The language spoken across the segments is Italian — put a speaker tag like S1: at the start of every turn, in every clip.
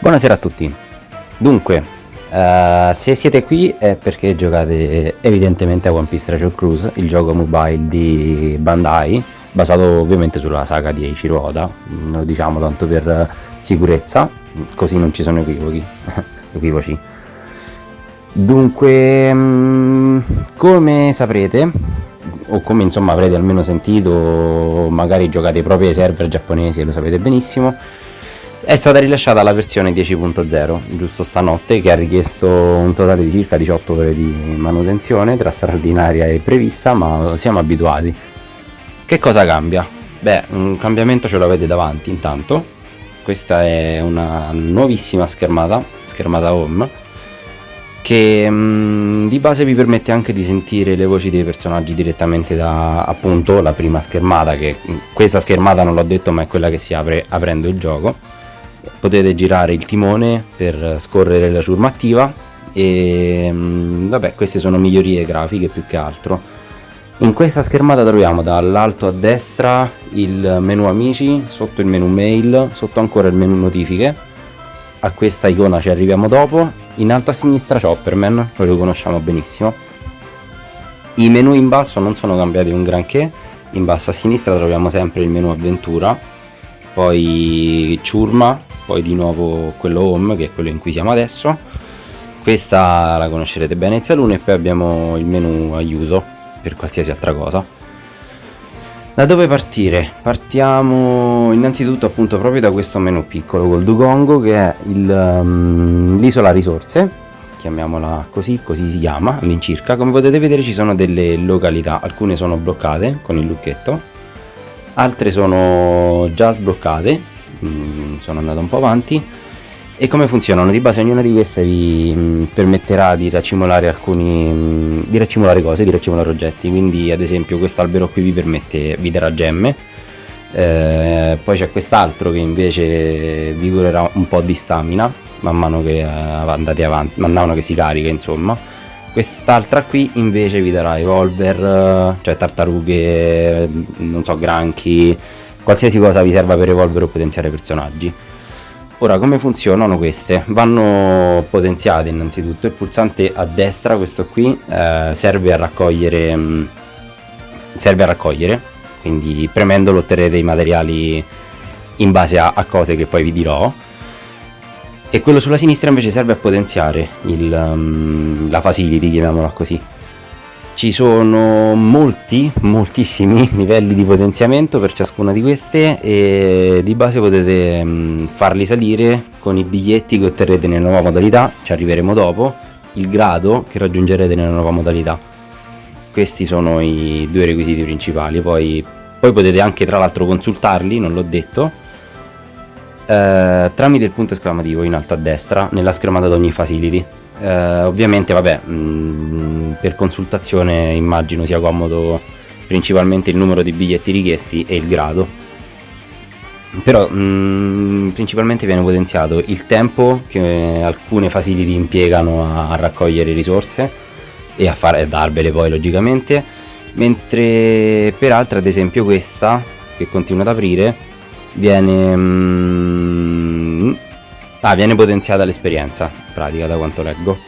S1: Buonasera a tutti. Dunque, uh, se siete qui è perché giocate evidentemente a One Piece Treasure Cruise, il gioco mobile di Bandai, basato ovviamente sulla saga di Eiichiro Oda, mm, lo diciamo tanto per sicurezza, così non ci sono equivoci. equivoci. Dunque, mm, come saprete, o come insomma avrete almeno sentito, magari giocate proprio ai server giapponesi e lo sapete benissimo, è stata rilasciata la versione 10.0 giusto stanotte che ha richiesto un totale di circa 18 ore di manutenzione tra straordinaria e prevista ma siamo abituati. Che cosa cambia? beh un cambiamento ce l'avete davanti intanto. Questa è una nuovissima schermata schermata home che mh, mm, di base vi permette anche di sentire le voci dei personaggi direttamente da appunto la prima schermata che questa schermata non l'ho detto ma è quella che si apre aprendo il gioco potete girare il timone per scorrere la ciurma attiva e mm, vabbè queste sono migliorie grafiche più che altro. In questa schermata troviamo dall'alto a destra il menu amici sotto il menu mail sotto ancora il menu notifiche. A questa icona ci arriviamo dopo. In alto a sinistra Chopperman lo riconosciamo benissimo. I menu in basso non sono cambiati un granché. In basso a sinistra troviamo sempre il menu avventura poi ciurma poi di nuovo quello home che è quello in cui siamo adesso. Questa la conoscerete bene il saloon e poi abbiamo il menu aiuto per qualsiasi altra cosa. Da dove partire? partiamo innanzitutto appunto proprio da questo menu piccolo col Dugongo che è um, l'isola risorse chiamiamola così, così si chiama all'incirca. Come potete vedere ci sono delle località alcune sono bloccate con il lucchetto altre sono già sbloccate Mm, sono andato un po' avanti. E come funzionano? Di base ognuna di queste vi mm, permetterà di racimolare alcuni mm, di racimolare cose, di racimolare oggetti, quindi ad esempio questo albero qui vi permette, vi darà gemme. Eh, poi c'è quest'altro che invece vi curerà un po' di stamina man mano che uh, andate avanti, man mano che si carica insomma. Quest'altra qui invece vi darà evolver, cioè tartarughe, non so, granchi qualsiasi cosa vi serva per evolvere o potenziare personaggi. Ora, come funzionano queste? Vanno potenziate innanzitutto, il pulsante a destra, questo qui, eh, serve a raccogliere, mh, mm, serve a raccogliere, quindi premendolo otterrete i materiali in base a, a, cose che poi vi dirò, e quello sulla sinistra invece serve a potenziare il, um, la facility, chiamiamola così ci sono molti moltissimi livelli di potenziamento per ciascuna di queste e di base potete mm, farli salire con i biglietti che otterrete nella nuova modalità. Ci arriveremo dopo. Il grado che raggiungerete nella nuova modalità. Questi sono i due requisiti principali. Poi, poi potete anche tra l'altro consultarli non l'ho detto. Eh, tramite il punto esclamativo in alto a destra nella schermata di ogni facility eh, ovviamente vabbè mh, mm, per consultazione immagino sia comodo principalmente il numero di biglietti richiesti e il grado. Però mh, mm, principalmente viene potenziato il tempo che alcune facility impiegano a, a raccogliere risorse e a fare darvele poi logicamente. Mentre per altre ad esempio questa che continua ad aprire viene mh, mm, Ah, viene potenziata l'esperienza, in pratica, da quanto leggo.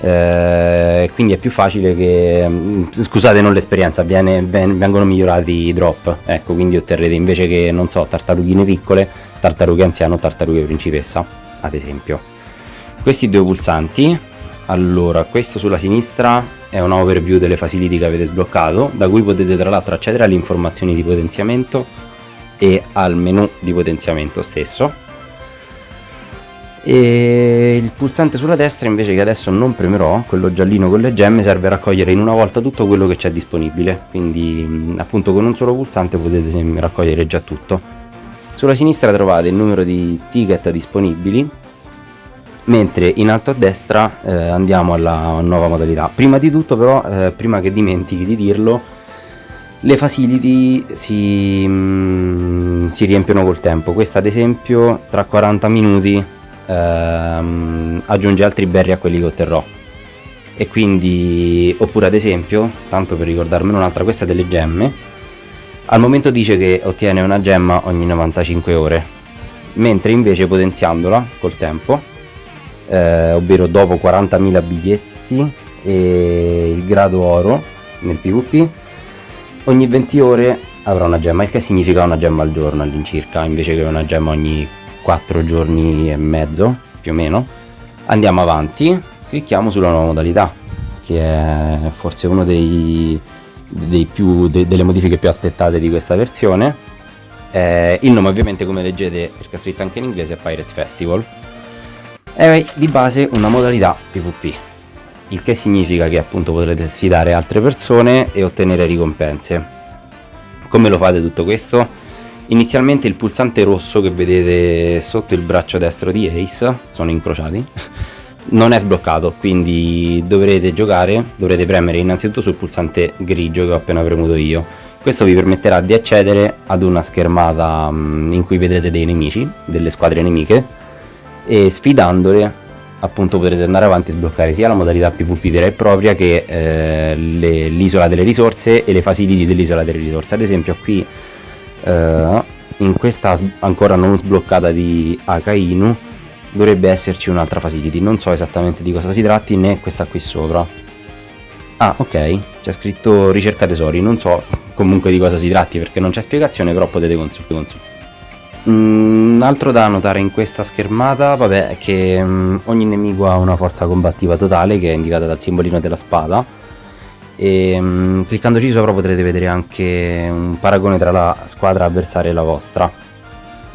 S1: Eh, quindi è più facile che mm, scusate non l'esperienza viene, ven, vengono migliorati i drop. Ecco quindi otterrete invece che non so tartarughine piccole tartarughe anziano tartarughe principessa ad esempio. Questi due pulsanti. Allora questo sulla sinistra è un overview delle facility che avete sbloccato da cui potete tra l'altro accedere alle informazioni di potenziamento e al menu di potenziamento stesso e il pulsante sulla destra invece che adesso non premerò quello giallino con le gemme serve a raccogliere in una volta tutto quello che c'è disponibile. Quindi appunto con un solo pulsante potete raccogliere già tutto. Sulla sinistra trovate il numero di ticket disponibili mentre in alto a destra eh, andiamo alla nuova modalità. Prima di tutto però eh, prima che dimentichi di dirlo le facility si, mm, si riempiono col tempo. Questa ad esempio tra 40 minuti ehm, aggiunge altri berry a quelli che otterrò. E quindi oppure ad esempio tanto per ricordarmene un'altra questa delle gemme. Al momento dice che ottiene una gemma ogni 95 ore mentre invece potenziandola col tempo, eh, ovvero dopo 40.000 biglietti e il grado oro nel PvP, ogni 20 ore avrà una gemma, il che significa una gemma al giorno all'incirca, invece che una gemma ogni 4 giorni e mezzo, più o meno. Andiamo avanti, clicchiamo sulla nuova modalità, che è forse una de, delle modifiche più aspettate di questa versione. Eh, il nome ovviamente come leggete, perché è scritto anche in inglese, è Pirates Festival. È di base una modalità PvP, il che significa che appunto potrete sfidare altre persone e ottenere ricompense. Come lo fate tutto questo? Inizialmente il pulsante rosso che vedete sotto il braccio destro di Ace, sono incrociati, non è sbloccato, quindi dovrete giocare, dovrete premere innanzitutto sul pulsante grigio che ho appena premuto io. Questo vi permetterà di accedere ad una schermata mm, in cui vedrete dei nemici, delle squadre nemiche, e sfidandole appunto potrete andare avanti e sbloccare sia la modalità PvP vera e propria che eh, l'isola delle risorse e le facility dell'isola delle risorse. Ad esempio qui eh, in questa ancora non sbloccata di Akainu dovrebbe esserci un'altra facility, non so esattamente di cosa si tratti né questa qui sopra. Ah ok, c'è scritto ricerca tesori, non so comunque di cosa si tratti perché non c'è spiegazione però potete consultare. Un altro da notare in questa schermata vabbè, è che um, ogni nemico ha una forza combattiva totale che è indicata dal simbolino della spada e um, cliccandoci sopra potrete vedere anche un paragone tra la squadra avversaria e la vostra.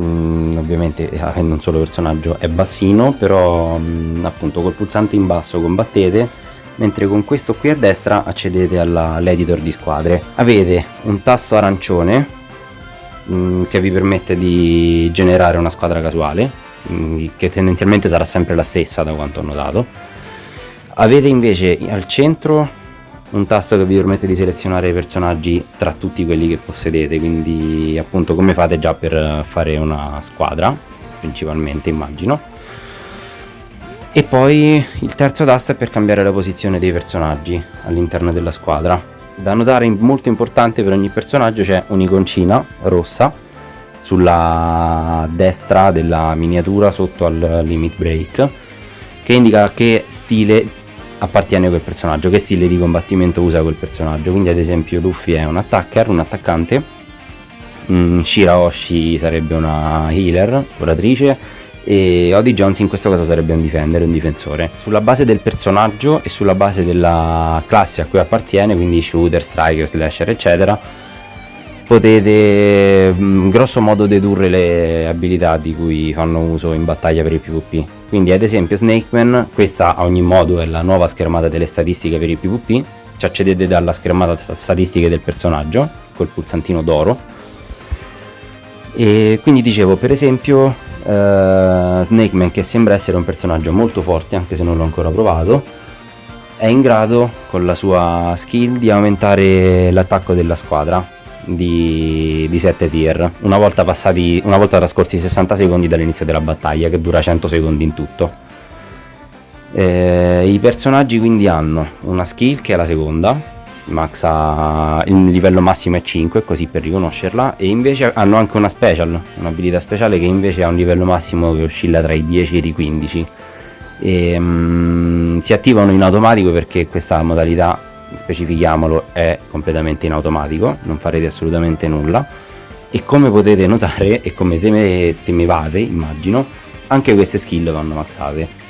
S1: Mm, ovviamente avendo un solo personaggio è bassino però mm, appunto col pulsante in basso combattete mentre con questo qui a destra accedete all'editor di squadre. Avete un tasto arancione Mm, che vi permette di generare una squadra casuale mm, che tendenzialmente sarà sempre la stessa da quanto ho notato. Avete invece al centro un tasto che vi permette di selezionare i personaggi tra tutti quelli che possedete quindi appunto come fate già per fare una squadra principalmente immagino. E poi il terzo tasto è per cambiare la posizione dei personaggi all'interno della squadra. Da notare molto importante per ogni personaggio c'è un'iconcina rossa sulla destra della miniatura sotto al limit break che indica che stile appartiene quel personaggio, che stile di combattimento usa quel personaggio. Quindi ad esempio Luffy è un attacker, un attaccante, mm, Shirahoshi sarebbe una healer, curatrice, e Odie Jones in questo caso sarebbe un difendere, un difensore. Sulla base del personaggio e sulla base della classe a cui appartiene, quindi shooter, striker, slasher eccetera, potete mm, grosso modo dedurre le abilità di cui fanno uso in battaglia per il PvP. Quindi ad esempio Snakeman, questa a ogni modo è la nuova schermata delle statistiche per il PvP, ci accedete dalla schermata statistiche del personaggio, col pulsantino d'oro. E quindi dicevo, per esempio, uh, Snakeman che sembra essere un personaggio molto forte anche se non l'ho ancora provato è in grado con la sua skill di aumentare l'attacco della squadra di, di 7 tier. Una volta, passati, una volta trascorsi 60 secondi dall'inizio della battaglia che dura 100 secondi in tutto. Eh, i personaggi quindi hanno una skill che è la seconda Max ha il livello massimo è 5 così per riconoscerla e invece hanno anche una special un'abilità speciale che invece ha un livello massimo che oscilla tra i 10 e i 15 e, um, si attivano in automatico perché questa modalità specifichiamolo è completamente in automatico non farete assolutamente nulla. E come potete notare e come temevate immagino anche queste skill vanno maxate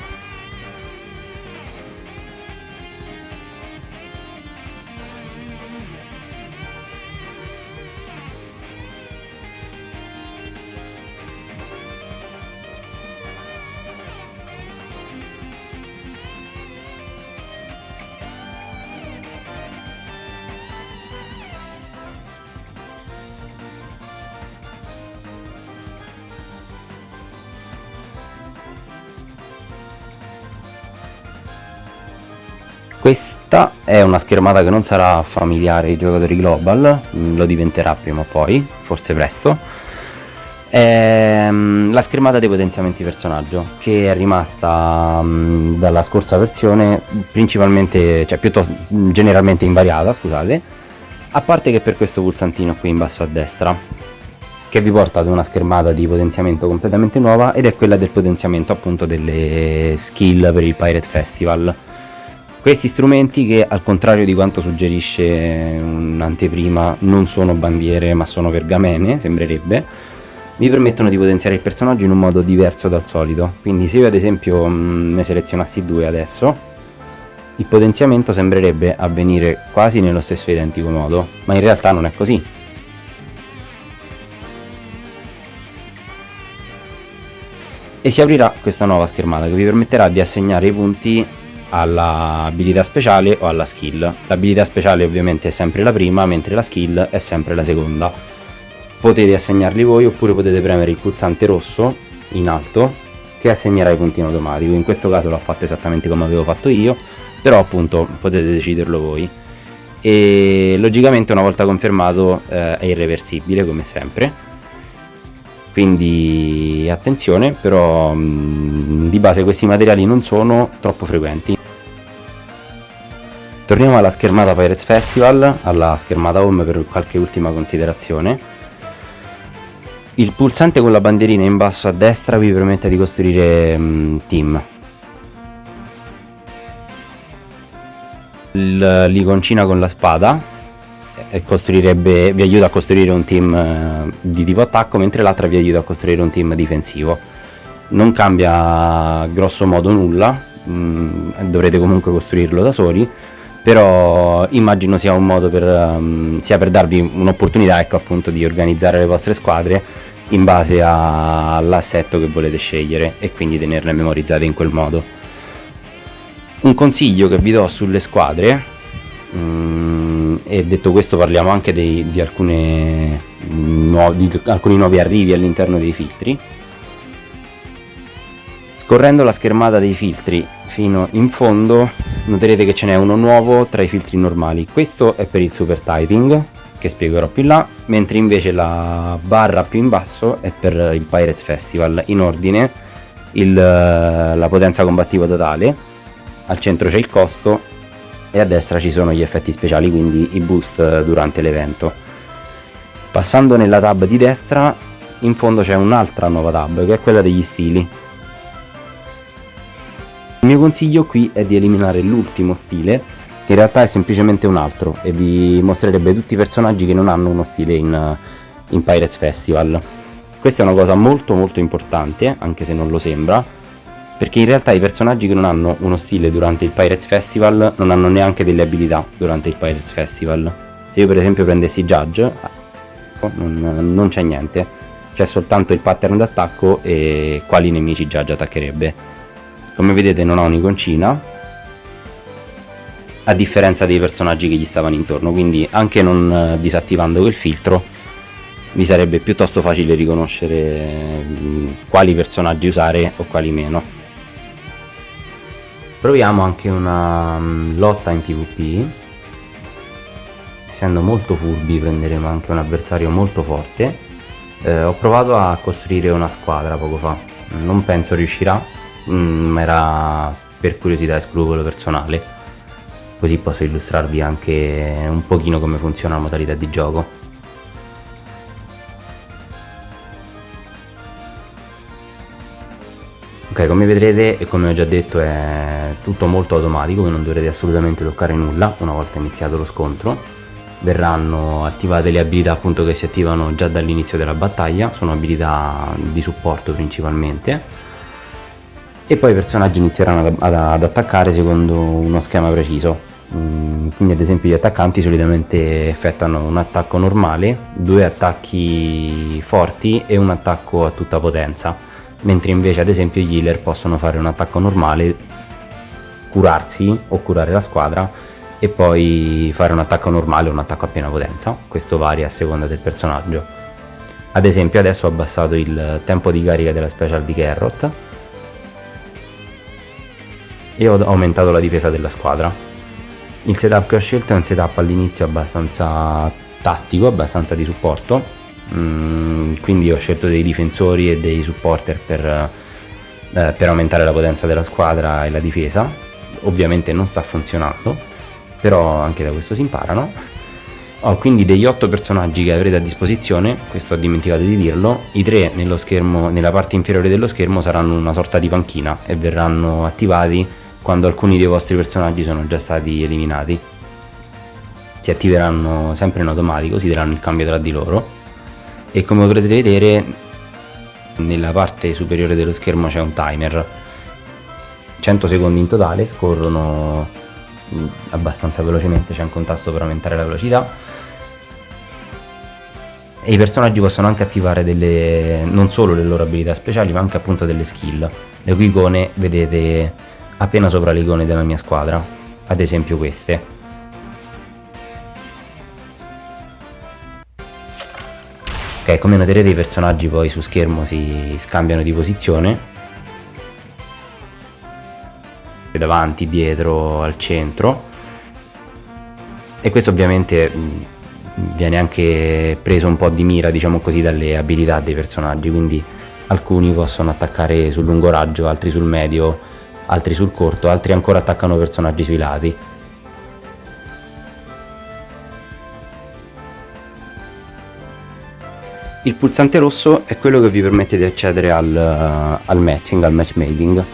S1: Questa è una schermata che non sarà familiare ai giocatori global, mm, lo diventerà prima o poi, forse presto. È mm, la schermata dei potenziamenti personaggio, che è rimasta mm, dalla scorsa versione principalmente, cioè piuttosto generalmente invariata, scusate, a parte che per questo pulsantino qui in basso a destra. che vi porta ad una schermata di potenziamento completamente nuova ed è quella del potenziamento appunto delle skill per il Pirate Festival. Questi strumenti che al contrario di quanto suggerisce un'anteprima non sono bandiere ma sono pergamene, sembrerebbe, mi permettono di potenziare il personaggio in un modo diverso dal solito. Quindi se io ad esempio mm, ne selezionassi due adesso, il potenziamento sembrerebbe avvenire quasi nello stesso identico modo, ma in realtà non è così. E si aprirà questa nuova schermata che vi permetterà di assegnare i punti all'abilità speciale o alla skill. L'abilità speciale ovviamente è sempre la prima, mentre la skill è sempre la seconda. Potete assegnarli voi oppure potete premere il pulsante rosso in alto che assegnerà i punti in automatico. In questo caso l'ho fatto esattamente come avevo fatto io, però appunto potete deciderlo voi. E logicamente una volta confermato eh, è irreversibile come sempre quindi attenzione però mh, di base questi materiali non sono troppo frequenti. Torniamo alla schermata Pirates Festival alla schermata home per qualche ultima considerazione. Il pulsante con la bandierina in basso a destra vi permette di costruire mh, team. L'iconcina con la spada vi aiuta a costruire un team eh, di tipo attacco, mentre l'altra vi aiuta a costruire un team difensivo. Non cambia grosso modo nulla, mh, mm, dovrete comunque costruirlo da soli, però immagino sia un modo per, um, sia per darvi un'opportunità ecco, appunto, di organizzare le vostre squadre in base all'assetto che volete scegliere e quindi tenerle memorizzate in quel modo. Un consiglio che vi do sulle squadre mh, mm, e detto questo parliamo anche dei, di, alcune, nuovi, di alcuni nuovi arrivi all'interno dei filtri. Scorrendo la schermata dei filtri fino in fondo noterete che ce n'è uno nuovo tra i filtri normali. Questo è per il super typing che spiegherò più là mentre invece la barra più in basso è per il Pirates Festival in ordine. Il, la potenza combattiva totale al centro c'è il costo e a destra ci sono gli effetti speciali, quindi i boost durante l'evento. Passando nella tab di destra, in fondo c'è un'altra nuova tab, che è quella degli stili. Il mio consiglio qui è di eliminare l'ultimo stile, che in realtà è semplicemente un altro, e vi mostrerebbe tutti i personaggi che non hanno uno stile in, in Pirates Festival. Questa è una cosa molto molto importante, anche se non lo sembra, perché in realtà i personaggi che non hanno uno stile durante il Pirates Festival non hanno neanche delle abilità durante il Pirates Festival. Se io per esempio prendessi Judge, non, non c'è niente, c'è soltanto il pattern d'attacco e quali nemici Judge attaccherebbe. Come vedete non ha un'iconcina, a differenza dei personaggi che gli stavano intorno, quindi anche non eh, disattivando quel filtro vi sarebbe piuttosto facile riconoscere mm, quali personaggi usare o quali meno. Proviamo anche una um, lotta in PvP. Essendo molto furbi prenderemo anche un avversario molto forte. Eh, ho provato a costruire una squadra poco fa. Non penso riuscirà, mm, ma era per curiosità e scrupolo personale. Così posso illustrarvi anche un pochino come funziona la modalità di gioco. Ok, come vedrete e come ho già detto è tutto molto automatico, non dovrete assolutamente toccare nulla una volta iniziato lo scontro. Verranno attivate le abilità appunto che si attivano già dall'inizio della battaglia, sono abilità di supporto principalmente. E poi i personaggi inizieranno ad, ad, ad attaccare secondo uno schema preciso. Mm, quindi ad esempio gli attaccanti solitamente effettuano un attacco normale, due attacchi forti e un attacco a tutta potenza mentre invece ad esempio gli healer possono fare un attacco normale, curarsi o curare la squadra e poi fare un attacco normale o un attacco a piena potenza, questo varia a seconda del personaggio. Ad esempio adesso ho abbassato il tempo di carica della special di Carrot e ho aumentato la difesa della squadra. Il setup che ho scelto è un setup all'inizio abbastanza tattico, abbastanza di supporto, Mm, quindi ho scelto dei difensori e dei supporter per, eh, per aumentare la potenza della squadra e la difesa. Ovviamente non sta funzionando però anche da questo si imparano. Ho quindi degli 8 personaggi che avrete a disposizione, questo ho dimenticato di dirlo, i tre nello schermo, nella parte inferiore dello schermo saranno una sorta di panchina e verranno attivati quando alcuni dei vostri personaggi sono già stati eliminati. Si attiveranno sempre in automatico, si daranno il cambio tra di loro e come potrete vedere nella parte superiore dello schermo c'è un timer. 100 secondi in totale scorrono mm, abbastanza velocemente c'è un contasto per aumentare la velocità. E i personaggi possono anche attivare delle, non solo le loro abilità speciali ma anche appunto delle skill. Le cui icone vedete appena sopra le icone della mia squadra ad esempio queste ok come noterete i personaggi poi su schermo si scambiano di posizione. Davanti, dietro, al centro. E questo ovviamente viene anche preso un po' di mira diciamo così dalle abilità dei personaggi. Quindi alcuni possono attaccare sul lungo raggio altri sul medio altri sul corto altri ancora attaccano personaggi sui lati il pulsante rosso è quello che vi permette di accedere al, al matching al matchmaking.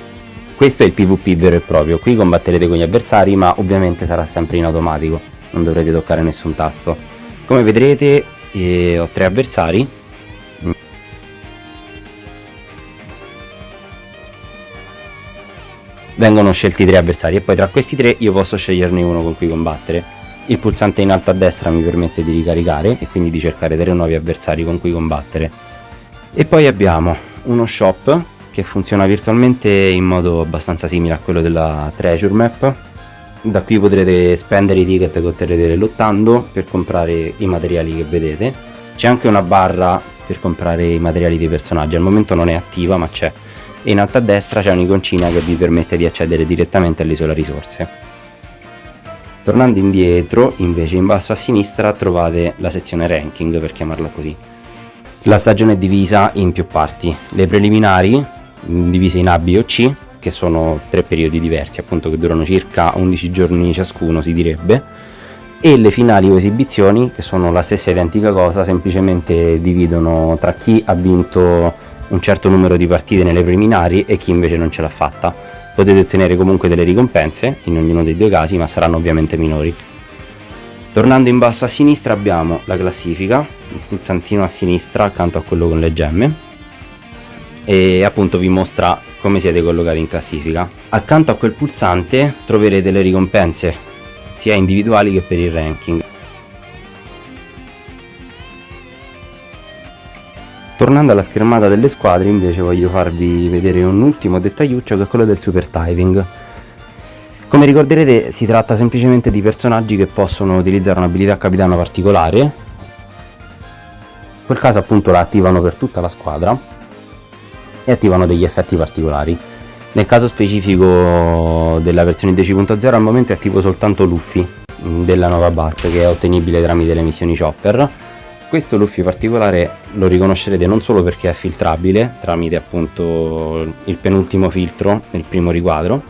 S1: Questo è il pvp vero e proprio. Qui combatterete con gli avversari ma ovviamente sarà sempre in automatico. Non dovrete toccare nessun tasto. Come vedrete eh, ho tre avversari. Vengono scelti tre avversari e poi tra questi tre io posso sceglierne uno con cui combattere il pulsante in alto a destra mi permette di ricaricare e quindi di cercare tre nuovi avversari con cui combattere. E poi abbiamo uno shop che funziona virtualmente in modo abbastanza simile a quello della treasure map. Da qui potrete spendere i ticket che otterrete lottando per comprare i materiali che vedete. C'è anche una barra per comprare i materiali dei personaggi. Al momento non è attiva ma c'è. E in alto a destra c'è un'iconcina che vi permette di accedere direttamente all'isola risorse tornando indietro invece in basso a sinistra trovate la sezione ranking per chiamarla così. La stagione è divisa in più parti. Le preliminari divise in A, B o C che sono tre periodi diversi appunto che durano circa 11 giorni ciascuno si direbbe e le finali o esibizioni che sono la stessa identica cosa semplicemente dividono tra chi ha vinto un certo numero di partite nelle preliminari e chi invece non ce l'ha fatta potete ottenere comunque delle ricompense in ognuno dei due casi ma saranno ovviamente minori tornando in basso a sinistra abbiamo la classifica il pulsantino a sinistra accanto a quello con le gemme e appunto vi mostra come siete collocati in classifica. Accanto a quel pulsante troverete le ricompense sia individuali che per il ranking. Tornando alla schermata delle squadre invece voglio farvi vedere un ultimo dettagliuccio che è quello del super diving. Come ricorderete si tratta semplicemente di personaggi che possono utilizzare un'abilità capitano particolare, in quel caso appunto la attivano per tutta la squadra e attivano degli effetti particolari. Nel caso specifico della versione 10.0 al momento è attivo soltanto Luffy mm, della nuova batch che è ottenibile tramite le missioni Chopper. Questo Luffy particolare lo riconoscerete non solo perché è filtrabile tramite appunto il penultimo filtro nel primo riquadro,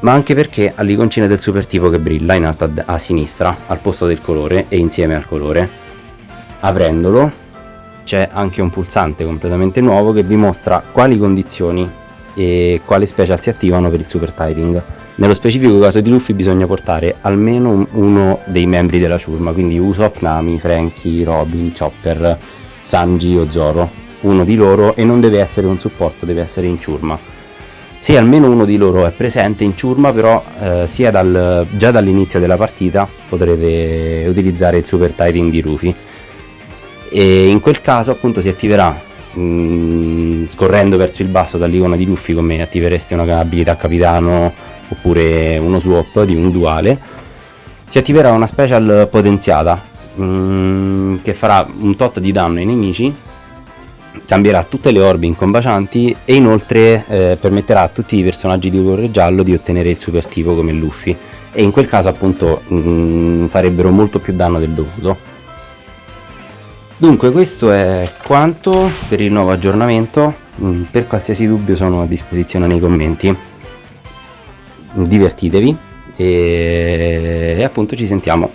S1: ma anche perché ha l'iconcina del super tipo che brilla in alto a, a sinistra al posto del colore e insieme al colore. Aprendolo c'è anche un pulsante completamente nuovo che vi mostra quali condizioni e quali special si attivano per il super typing. Nello specifico caso di Luffy bisogna portare almeno uno dei membri della ciurma, quindi Usopp, Nami, Franky, Robin, Chopper, Sanji o Zoro, uno di loro e non deve essere un supporto, deve essere in ciurma. Se almeno uno di loro è presente in ciurma però eh, sia dal, già dall'inizio della partita potrete utilizzare il super typing di Luffy e in quel caso appunto si attiverà mh, mm, scorrendo verso il basso dall'icona di Luffy come attivereste una abilità capitano oppure uno swap di un duale si attiverà una special potenziata mh, mm, che farà un tot di danno ai nemici cambierà tutte le orbe incombacianti e inoltre eh, permetterà a tutti i personaggi di colore giallo di ottenere il super tipo come Luffy. E in quel caso appunto mh, mm, farebbero molto più danno del dovuto. Dunque questo è quanto per il nuovo aggiornamento, mm, per qualsiasi dubbio sono a disposizione nei commenti. Divertitevi e, appunto ci sentiamo